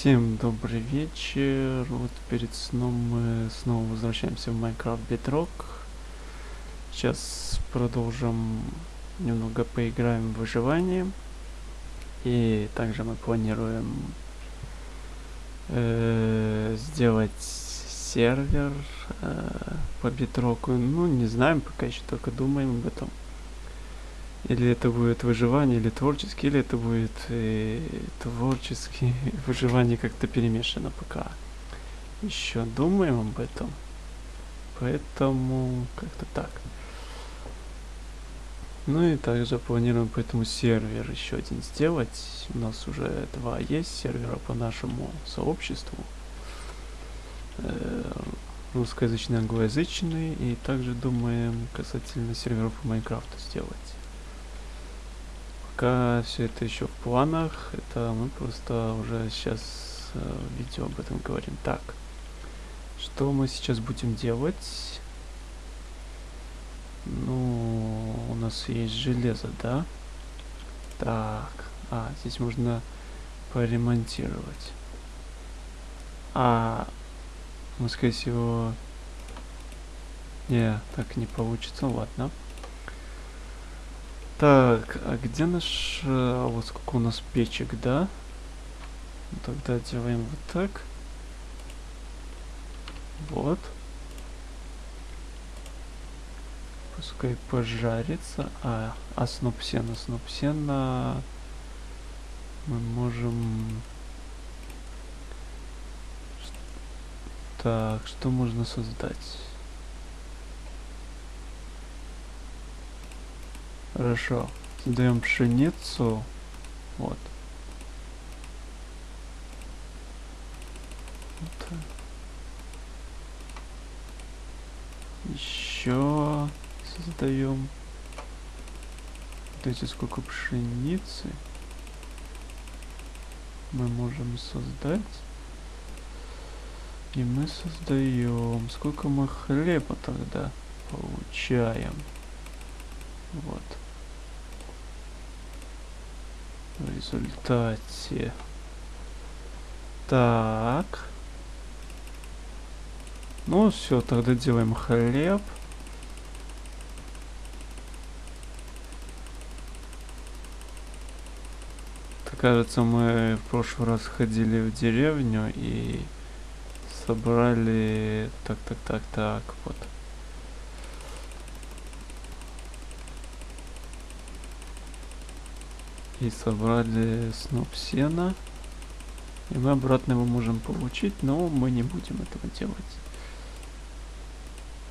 Всем добрый вечер. Вот перед сном мы снова возвращаемся в Minecraft Bedrock. Сейчас продолжим немного поиграем в выживание. И также мы планируем э, сделать сервер э, по Bedrock. Ну, не знаем, пока еще только думаем об этом. Или это будет выживание, или творческий, или это будет э, творческий выживание как-то перемешано пока. Еще думаем об этом. Поэтому как-то так. Ну и также планируем поэтому сервер еще один сделать. У нас уже два есть сервера по нашему сообществу. Э, русскоязычный, англоязычный. И также думаем касательно серверов по Майнкрафту сделать пока все это еще в планах. Это мы просто уже сейчас э, видео об этом говорим. Так, что мы сейчас будем делать? Ну, у нас есть железо, да? Так, а, здесь можно поремонтировать. А, мы, скорее всего... Не, так не получится, ладно. Так, а где наш... А вот сколько у нас печек, да? Тогда делаем вот так. Вот. Пускай пожарится. А, а сноп сена, сноп сена... Мы можем... Так, что можно создать? Хорошо. Создаем пшеницу. Вот. вот. Еще создаем. Эти сколько пшеницы мы можем создать. И мы создаем. Сколько мы хлеба тогда получаем? Вот. В результате... Так. Ну все, тогда делаем хлеб. кажется, мы в прошлый раз ходили в деревню и собрали... Так, так, так, так, вот. И собрали сноп сена. И мы обратно его можем получить, но мы не будем этого делать.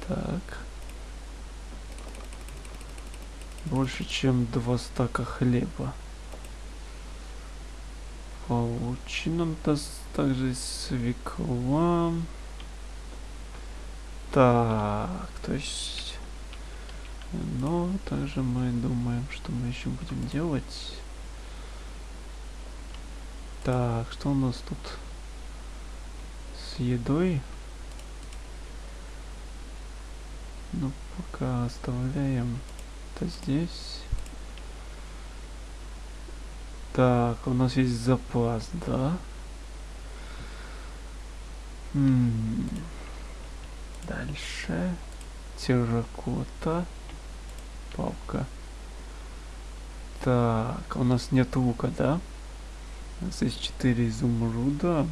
Так. Больше, чем два стака хлеба. Получено также свекла. Так, то есть... Но также мы думаем, что мы еще будем делать. Так, что у нас тут с едой? Ну, пока оставляем это здесь. Так, у нас есть запас, да? М -м -м. Дальше. Терракота. Палка. Так, у нас нет лука, да? У нас есть 4 изумруда.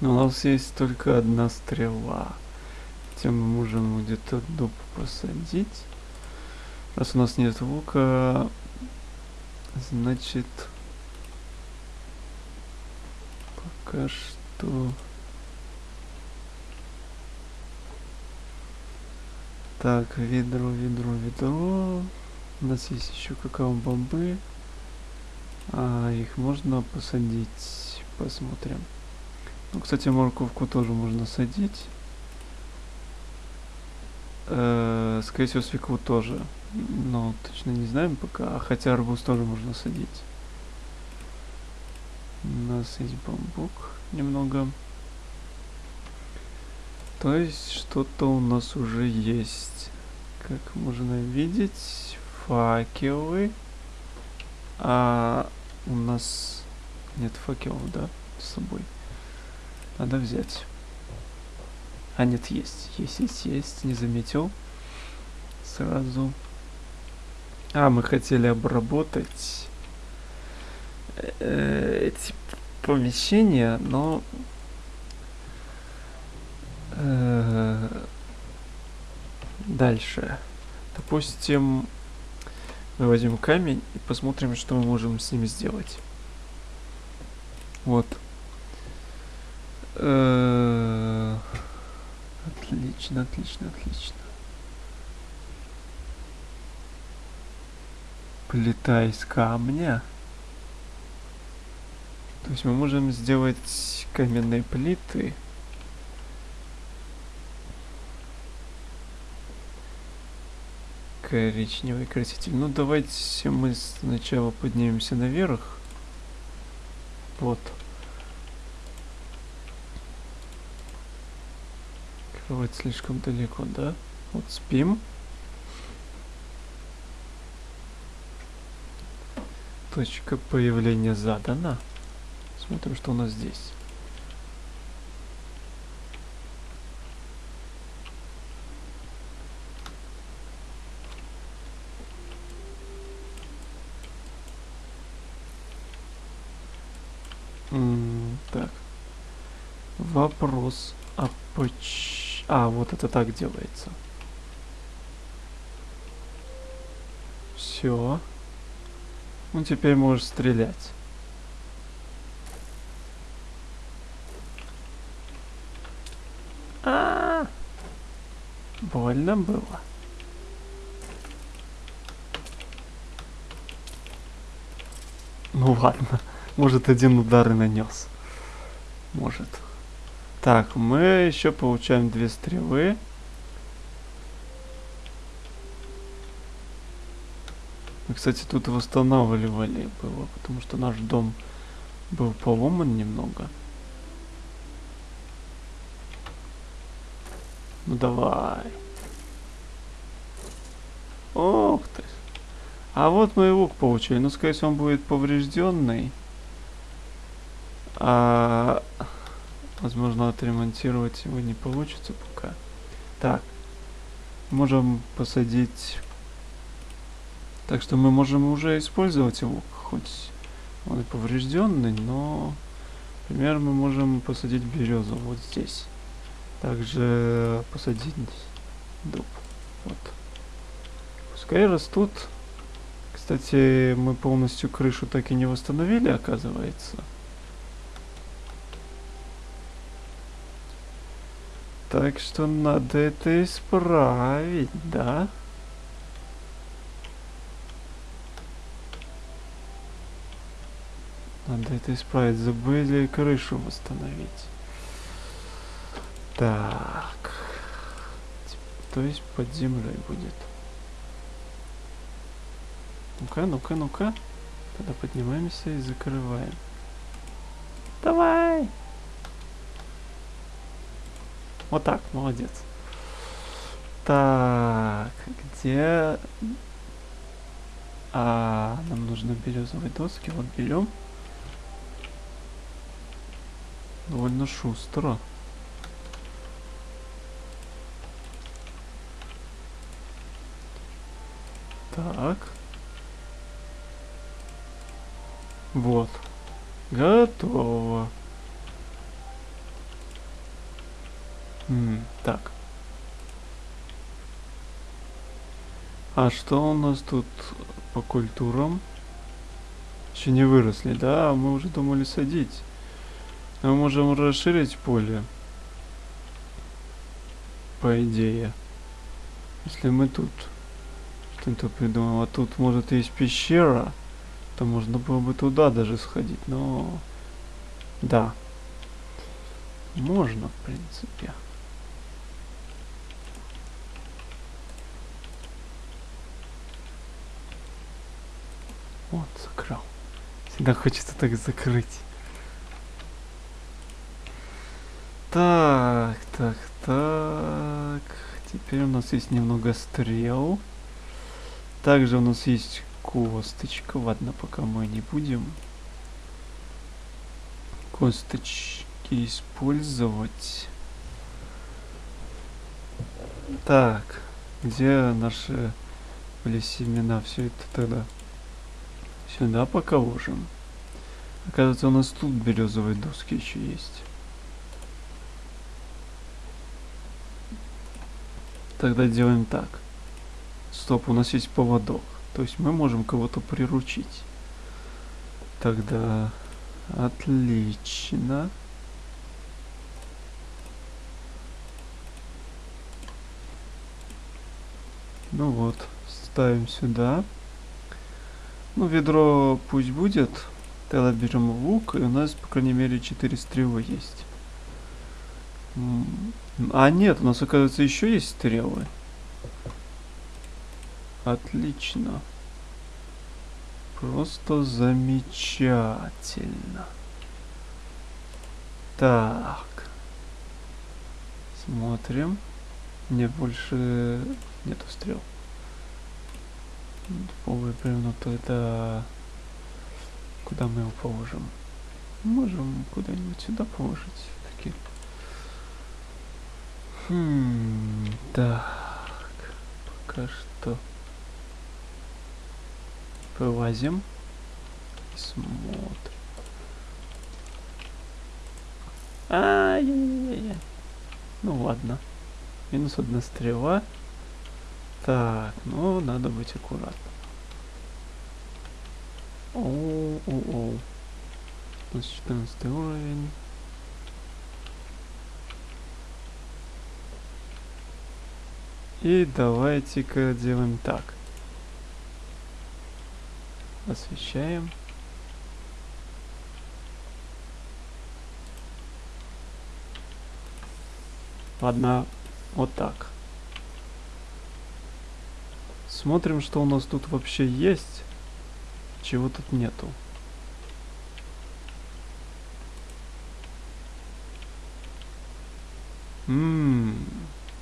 Но у нас есть только одна стрела. Хотя мы можем где-то дуб посадить. Раз у нас нет лука, значит пока что так ведро ведро ведро у нас есть еще какао бомбы а, их можно посадить. Посмотрим. Ну, кстати, морковку тоже можно садить. Э, скорее всего, свеклу тоже. Но точно не знаем пока. Хотя арбуз тоже можно садить. У нас есть бамбук немного. То есть что-то у нас уже есть. Как можно видеть, факелы. А у нас нет факелов, да? с собой. Надо взять. А нет, есть. Есть, есть, есть. Не заметил. Сразу. А, мы хотели обработать э, эти помещения, но э, дальше. Допустим, мы возьмем камень и посмотрим, что мы можем с ним сделать. Вот. Отлично, отлично, отлично. Плита из камня. То есть мы можем сделать каменные плиты. Коричневый краситель. Ну давайте мы сначала поднимемся наверх. Вот. Кровать слишком далеко, да? Вот спим. Точка появления задана. Смотрим, что у нас здесь. М так. Вопрос. А поч... А, вот это так делается. Все. Ну, теперь можешь стрелять. А Больно было. Ну ладно. Может один удар и нанес. Может. Так, мы еще получаем две стрелы. Мы, кстати, тут восстанавливали было, потому что наш дом был поломан немного. Ну давай. Ох ты. А вот мы лук получили. Ну, скорее всего, он будет поврежденный. А, возможно, отремонтировать его не получится пока. Так. Можем посадить так что мы можем уже использовать его, хоть он и поврежденный, но, например, мы можем посадить березу вот здесь. Также посадить дуб. Вот. Пускай растут. Кстати, мы полностью крышу так и не восстановили, оказывается. Так что надо это исправить, да? Надо это исправить. Забыли крышу восстановить. Так. То есть под землей будет. Ну-ка, ну-ка, ну-ка. Тогда поднимаемся и закрываем. Давай! Вот так, молодец. Так, где... А, нам нужно березовые доски. Вот берем. Довольно шустро. Так. Вот. Готово. М так. А что у нас тут по культурам? Еще не выросли, да? Мы уже думали садить. Мы можем расширить поле. По идее. Если мы тут что-то придумаем. А тут может есть пещера. То можно было бы туда даже сходить. Но... Да. Можно, в принципе. Закрыл. Всегда хочется так закрыть. Так, так, так. Теперь у нас есть немного стрел. Также у нас есть косточка. Ладно, пока мы не будем. косточки использовать. Так, где наши были семена? Все это тогда сюда пока ложим. Оказывается, у нас тут березовые доски еще есть. Тогда делаем так. Стоп, у нас есть поводок. То есть мы можем кого-то приручить. Тогда отлично. Ну вот, ставим сюда. Ну, ведро пусть будет. Тогда берем лук, и у нас, по крайней мере, 4 стрелы есть. А нет, у нас, оказывается, еще есть стрелы. Отлично. Просто замечательно. Так. Смотрим. Мне больше нету стрел. Полое бревно тогда... Куда мы его положим? Можем куда-нибудь сюда положить. Такие. Хм, так. Пока что. Вылазим. Смотрим. Ай-яй-яй-яй. Ну ладно. Минус одна стрела. Так, ну надо быть аккуратным. Оу-оу-оу. У нас 14 уровень. И давайте-ка делаем так. Освещаем. Ладно, вот так. Смотрим, что у нас тут вообще есть. Чего тут нету. Ммм,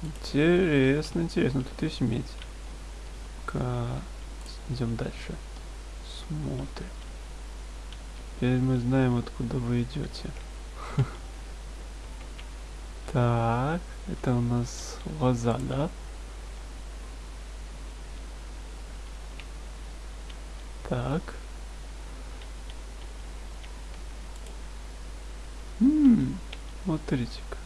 интересно, интересно. Тут есть медь. Идем дальше. Смотрим. Теперь мы знаем, откуда вы идете. Так, это у нас лоза, да? Так. Ммм, смотрите-ка.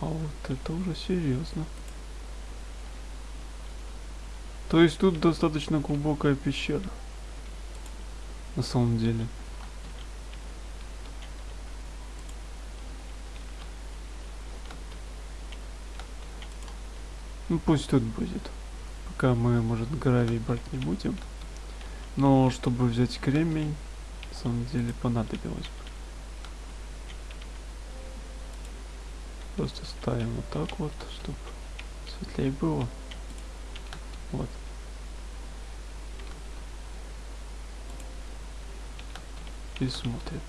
А вот это уже серьезно. То есть тут достаточно глубокая пещера. На самом деле. Ну пусть тут будет. Пока мы, может, гравий брать не будем. Но чтобы взять кремень, на самом деле понадобилось. Просто ставим вот так вот, чтобы светлее было. Вот. И смотрим.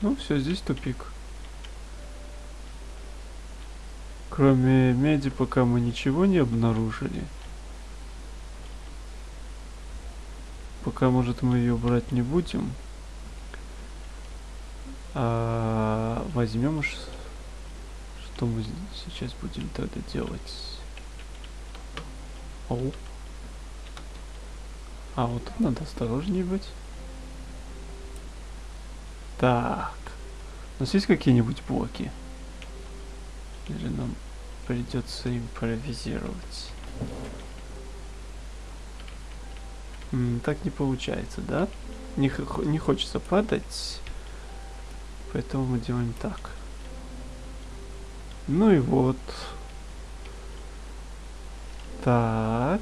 Ну все, здесь тупик. Кроме меди пока мы ничего не обнаружили. Пока, может, мы ее брать не будем. А возьмем, что мы сейчас будем тогда делать. Оу. А вот тут надо осторожнее быть. Так. У нас есть какие-нибудь блоки? Или нам придется импровизировать. Так не получается, да? Не, не хочется падать. Поэтому мы делаем так. Ну и вот. Так.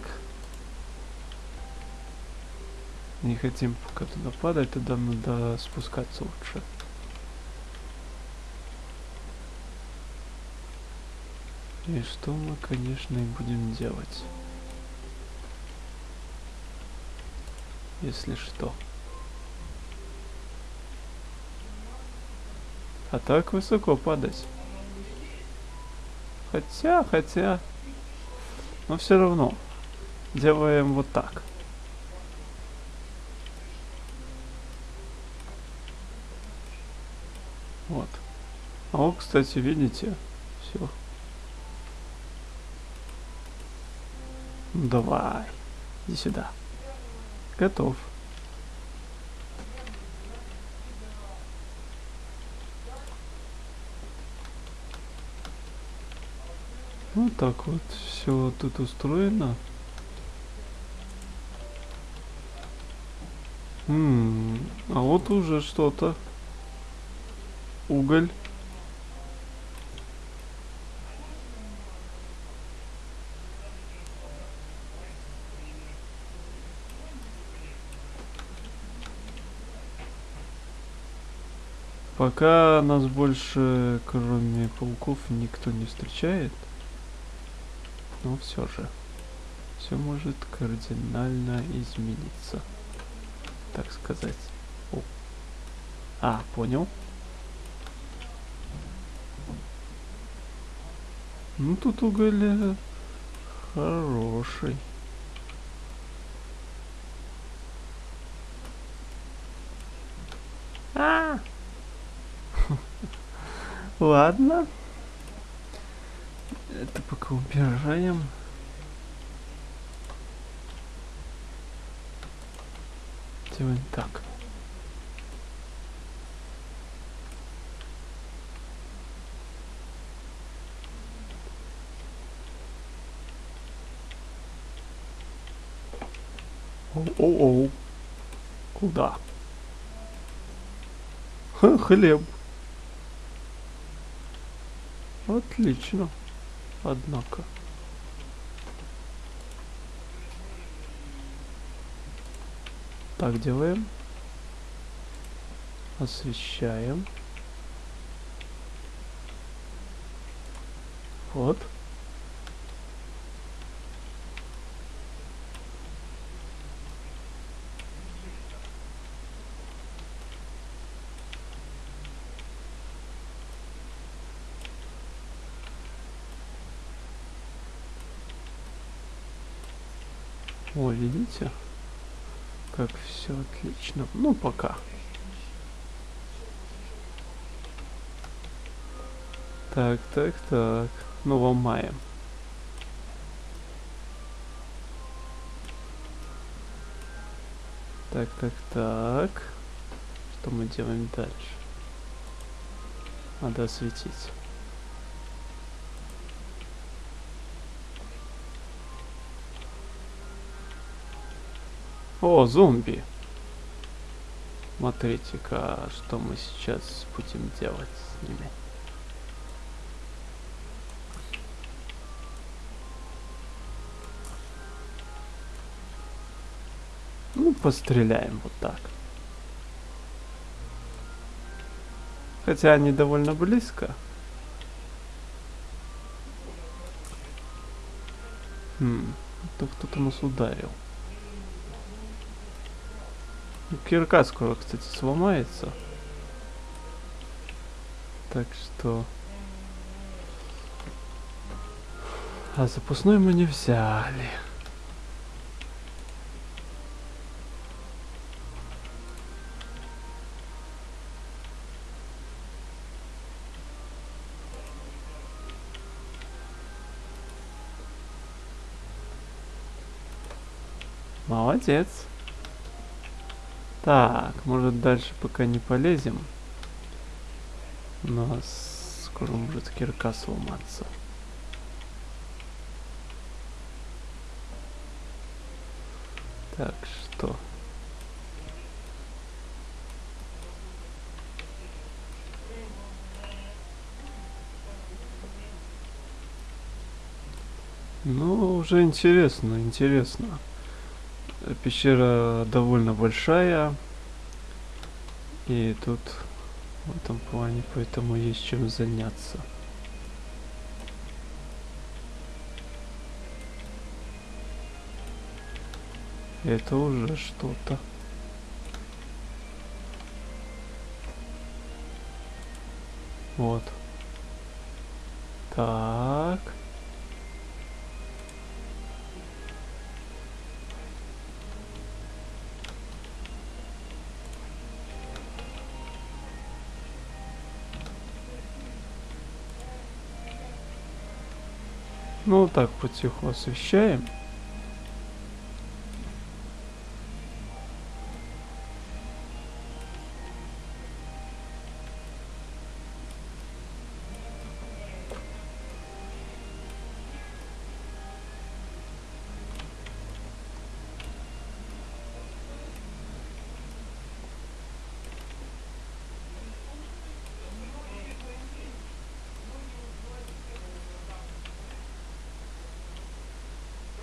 Не хотим пока туда падать, тогда надо спускаться лучше. И что мы, конечно, и будем делать. Если что. А так высоко падать. Хотя, хотя. Но все равно. Делаем вот так. Вот. А вот, кстати, видите, все. Давай. Иди сюда. Готов. Ну так вот все тут устроено. М а вот уже что-то. Уголь. Пока нас больше, кроме пауков, никто не встречает. Но все же. Все может кардинально измениться. Так сказать. О. А, понял. Ну тут уголь э, хороший. А! Ладно. Это пока убираем. Делаем так. Оу-оу-оу. Куда? Ха, хлеб. Отлично. Однако. Так делаем. Освещаем. Вот. О, видите? Как все отлично. Ну, пока. Так, так, так. Ну, ломаем. Так, так, так. Что мы делаем дальше? Надо осветить. О, зомби. Смотрите-ка, что мы сейчас будем делать с ними. Ну, постреляем вот так. Хотя они довольно близко. Хм, то кто-то нас ударил. Кирка скоро, кстати, сломается. Так что... А запасной мы не взяли. Молодец. Так, может дальше пока не полезем. У нас скоро может кирка сломаться. Так, что? Ну, уже интересно, интересно. Пещера довольно большая. И тут в этом плане, поэтому есть чем заняться. Это уже что-то. Вот. Так. Ну, так потиху освещаем.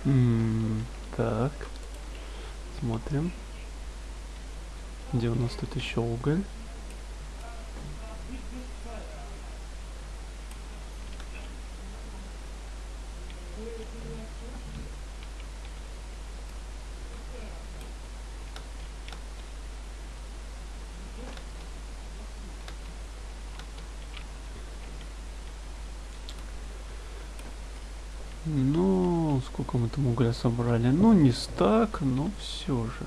М, Так. Смотрим. Где у нас тут еще уголь? Ну, сколько мы там угля собрали? Ну, не стак, но все же.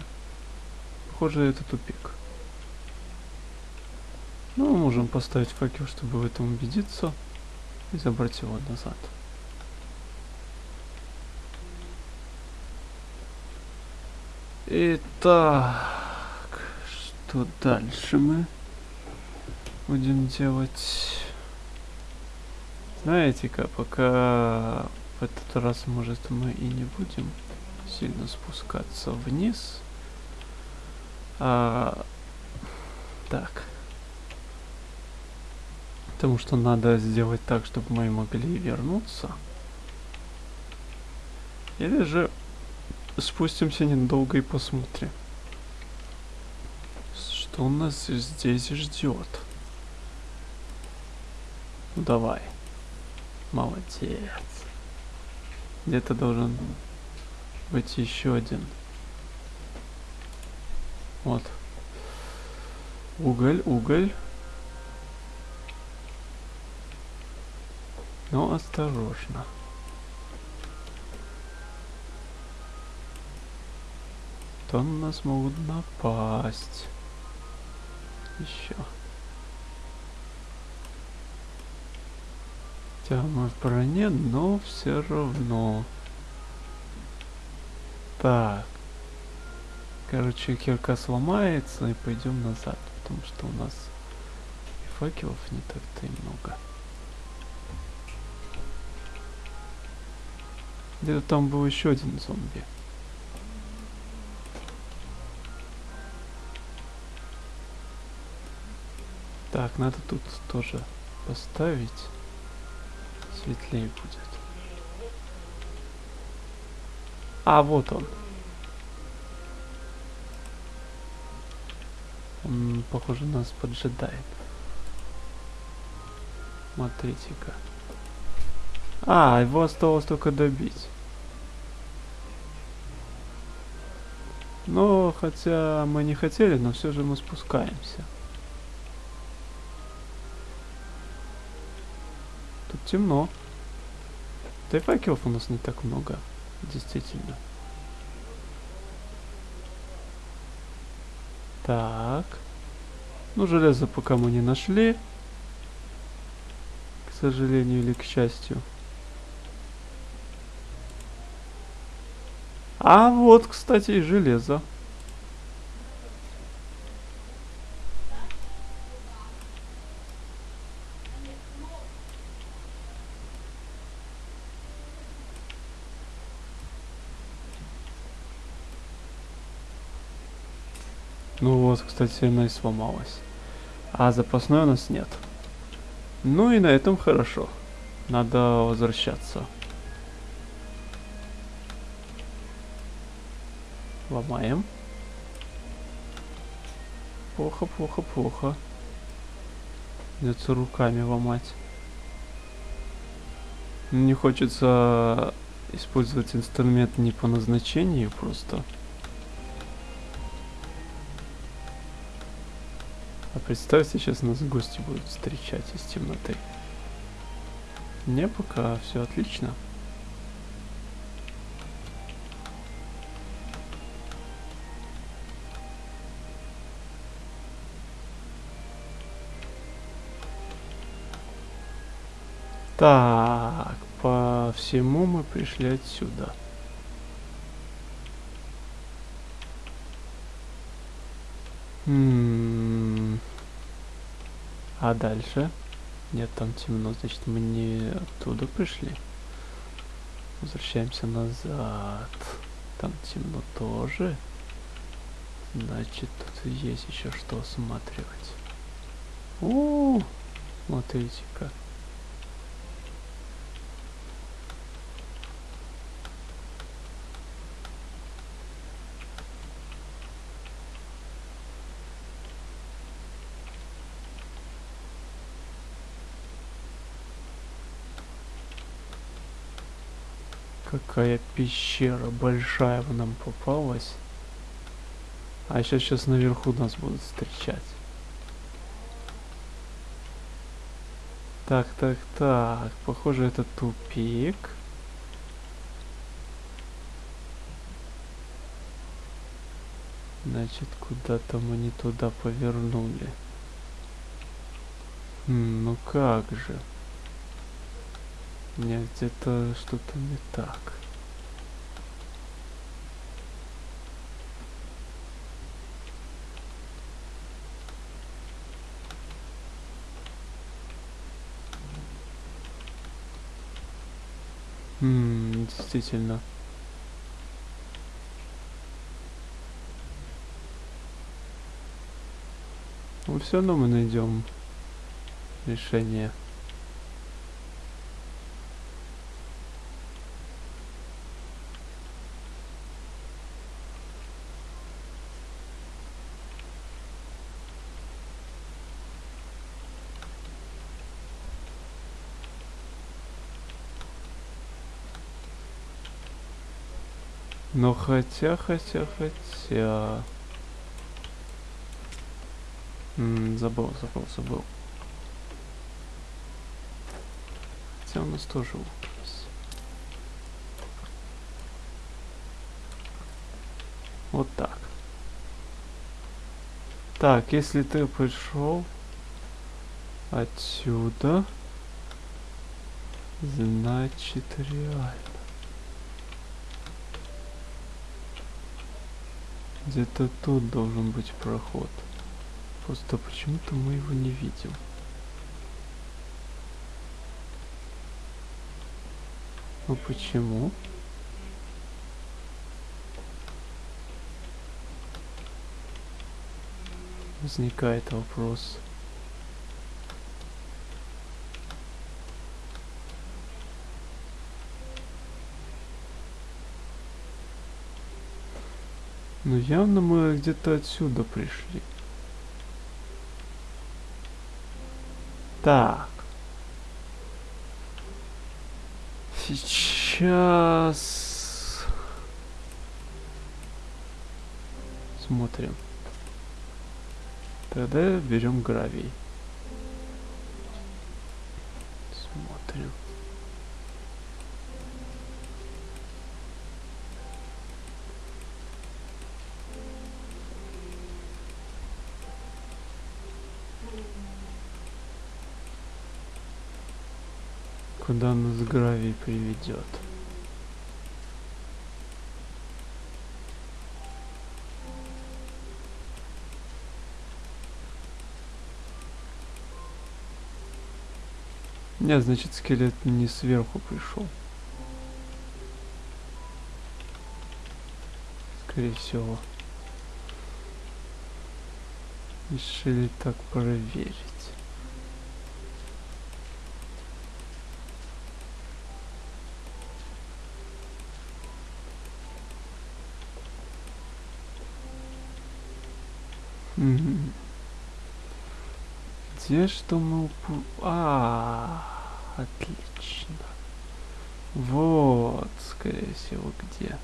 Похоже, это тупик. Ну, можем поставить факел, чтобы в этом убедиться. И забрать его назад. Итак, что дальше мы будем делать? Знаете-ка, пока в этот раз, может, мы и не будем сильно спускаться вниз. А, так. Потому что надо сделать так, чтобы мы могли вернуться. Или же спустимся недолго и посмотрим, что нас здесь ждет. Ну давай. Молодец. Где-то должен быть еще один. Вот. Уголь, уголь. Но осторожно. То на нас могут напасть. Еще. Хотя мы в броне, но все равно. Так. Короче, кирка сломается и пойдем назад, потому что у нас и факелов не так-то и много. Где-то там был еще один зомби. Так, надо тут тоже поставить. Светлее будет. А, вот он. Он, похоже, нас поджидает. Смотрите-ка. А, его осталось только добить. Но, хотя мы не хотели, но все же мы спускаемся. Темно. Да и факелов у нас не так много. Действительно. Так. Ну, железо пока мы не нашли. К сожалению или к счастью. А вот, кстати, и железо. И сломалась. А запасной у нас нет. Ну и на этом хорошо. Надо возвращаться. Ломаем. Плохо, плохо, плохо. Придется руками ломать. Не хочется использовать инструмент не по назначению просто. А представьте, сейчас нас гости будут встречать из темноты. Не, пока все отлично. Так, по всему мы пришли отсюда. М, А дальше? Нет, там темно, значит мы не оттуда пришли. Возвращаемся назад. Там темно тоже. Значит, тут есть еще что осматривать. О, смотрите-ка. Какая пещера большая нам попалась. А сейчас сейчас наверху нас будут встречать. Так, так, так. Похоже, это тупик. Значит, куда-то мы не туда повернули. М, ну как же. Нет, где-то что-то не так. М, действительно. Ну, все равно мы найдем решение. Но хотя, хотя, хотя... М, забыл, забыл, забыл. Хотя у нас тоже. Вот так. Так, если ты пришел отсюда, значит реально. Где-то тут должен быть проход. Просто почему-то мы его не видим. Ну почему? Возникает вопрос. Ну явно мы где-то отсюда пришли. Так. Сейчас смотрим. Тогда берем гравий. Смотрим. Куда нас гравий приведет? Нет, значит скелет не сверху пришел. Скорее всего. Решили так проверить. Где что мы упу... А, отлично. Вот, скорее всего, где.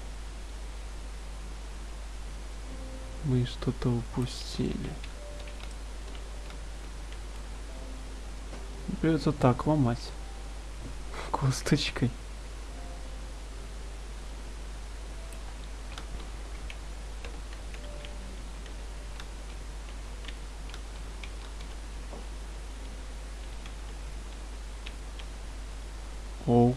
Мы что-то упустили. Придется так ломать. Косточкой. О,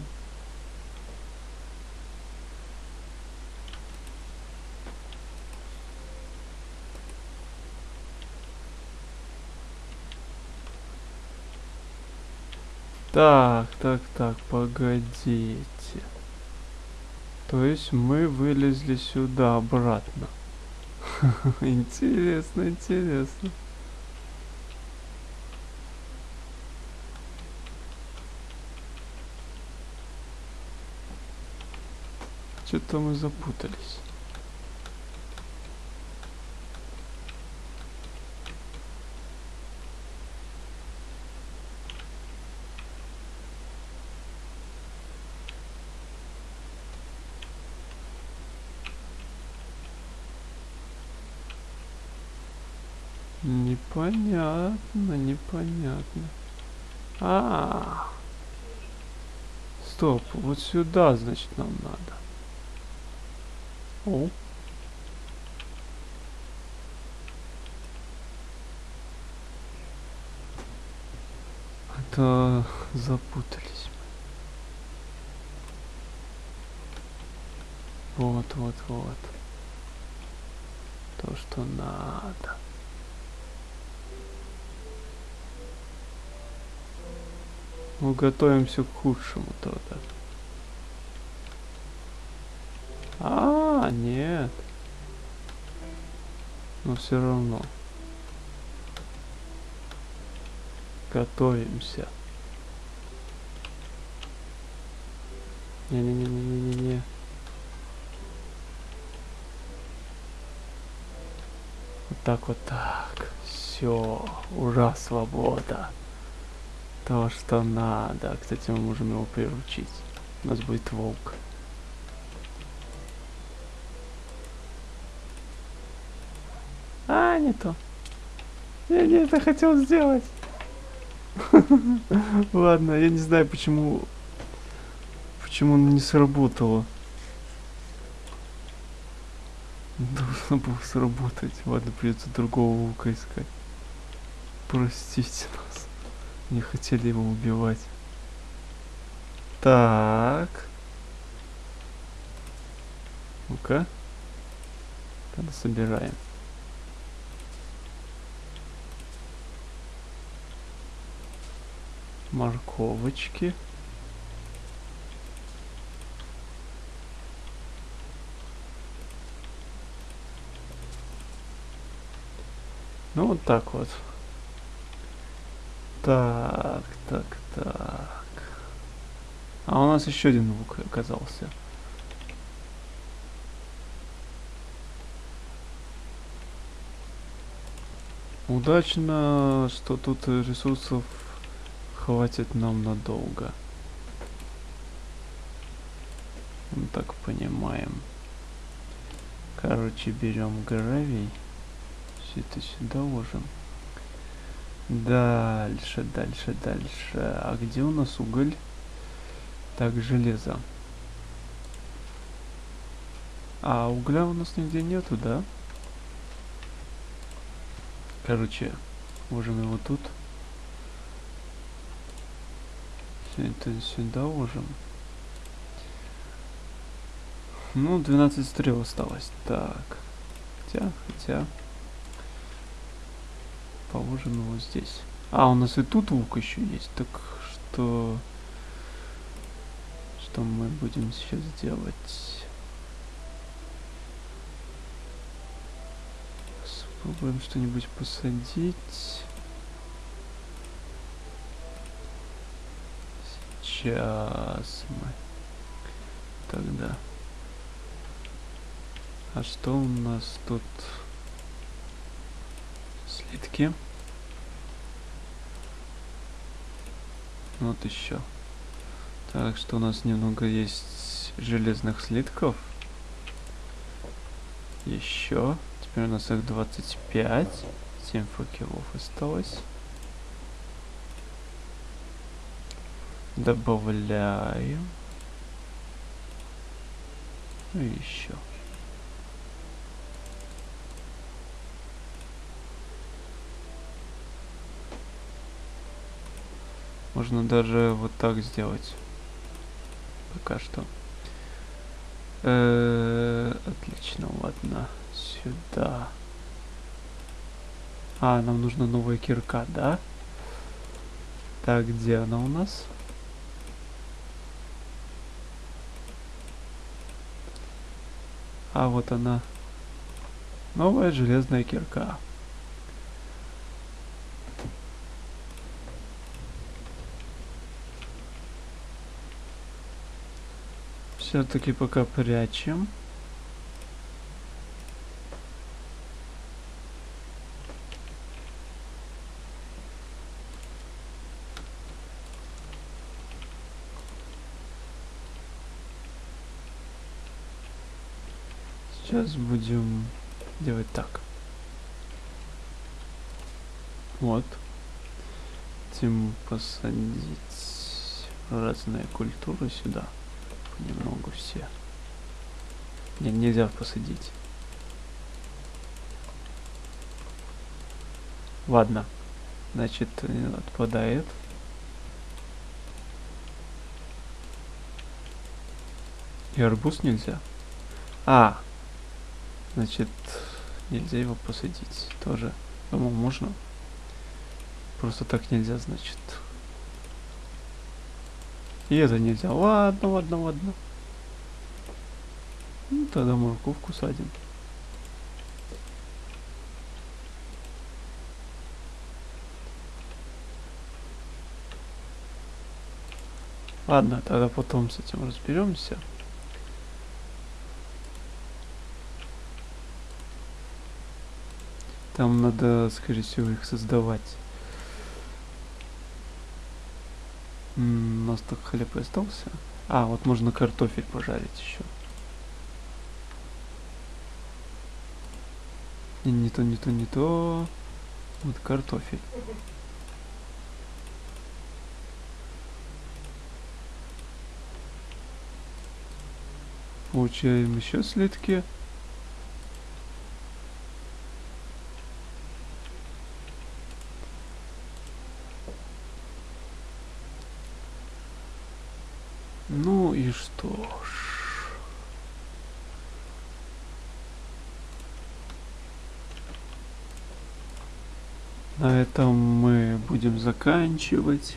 Так, так, так, погодите. То есть мы вылезли сюда обратно. Интересно, интересно. Что-то мы запутались. Непонятно, непонятно. А, -а, а, стоп, вот сюда, значит, нам надо. О. Это запутались. Вот, вот, вот. То, что надо. Мы готовимся к худшему тогда. А, нет. Но все равно. Готовимся. Не-не-не-не-не-не. Вот так вот так. Все. Ура, свобода. То, что надо. Кстати, мы можем его приручить. У нас будет волк. А, не то. Я не это хотел сделать. Ладно, я не знаю, почему... Почему он не сработало. Должно было сработать. Ладно, придется другого волка искать. Простите нас. Не хотели его убивать. Так. Ну-ка. Тогда собираем. морковочки. Ну вот так вот. Так, так, так. А у нас еще один лук оказался. Удачно, что тут ресурсов хватит нам надолго. Мы так понимаем. Короче, берем гравий. Все это сюда ложим. Дальше, дальше, дальше. А где у нас уголь? Так, железо. А угля у нас нигде нету, да? Короче, ложим его тут. Это сюда ложим. Ну, 12 стрел осталось. Так. Хотя, хотя. Положим его здесь. А, у нас и тут лук еще есть. Так что... Что мы будем сейчас делать? Попробуем что-нибудь посадить. Сейчас мы тогда. А что у нас тут? Слитки. Вот еще. Так что у нас немного есть железных слитков. Еще. Теперь у нас их 25. 7 факелов осталось. Добавляем. И еще. Можно даже вот так сделать. Пока что. Э -э отлично, ладно. Сюда. А, нам нужна новая кирка, да? Так, где она у нас? А вот она. Новая железная кирка. Все-таки пока прячем. Сейчас будем делать так. Вот. Тем посадить разные культуры сюда. Понемногу все. Не, нельзя посадить. Ладно. Значит, отпадает. И арбуз нельзя. А, Значит, нельзя его посадить. Тоже, думал, можно. Просто так нельзя, значит. И это нельзя. Ладно, ладно, ладно. Ну, тогда морковку садим. Ладно, тогда потом с этим разберемся. Там надо, скорее всего, их создавать. У нас так хлеб и остался. А, вот можно картофель пожарить еще. Не, не то, не то, не то. Вот картофель. Получаем еще слитки. Ну и что ж. На этом мы будем заканчивать.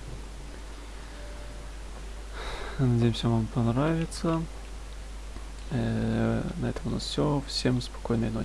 Надеемся, вам понравится. Э -э на этом у нас все. Всем спокойной ночи.